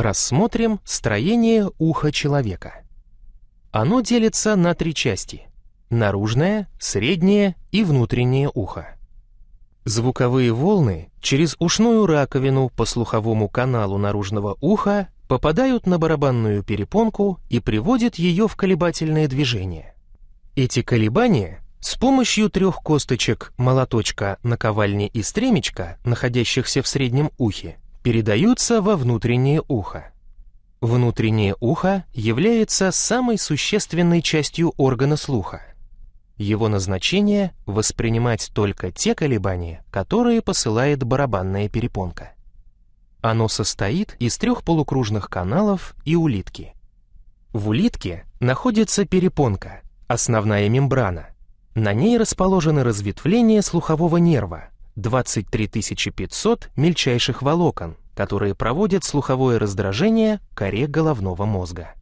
Рассмотрим строение уха человека. Оно делится на три части – наружное, среднее и внутреннее ухо. Звуковые волны через ушную раковину по слуховому каналу наружного уха попадают на барабанную перепонку и приводят ее в колебательное движение. Эти колебания с помощью трех косточек молоточка, наковальни и стремечка, находящихся в среднем ухе, передаются во внутреннее ухо. Внутреннее ухо является самой существенной частью органа слуха. Его назначение — воспринимать только те колебания, которые посылает барабанная перепонка. Оно состоит из трех полукружных каналов и улитки. В улитке находится перепонка, основная мембрана. На ней расположены разветвления слухового нерва, 23 500 мельчайших волокон, которые проводят слуховое раздражение коре головного мозга.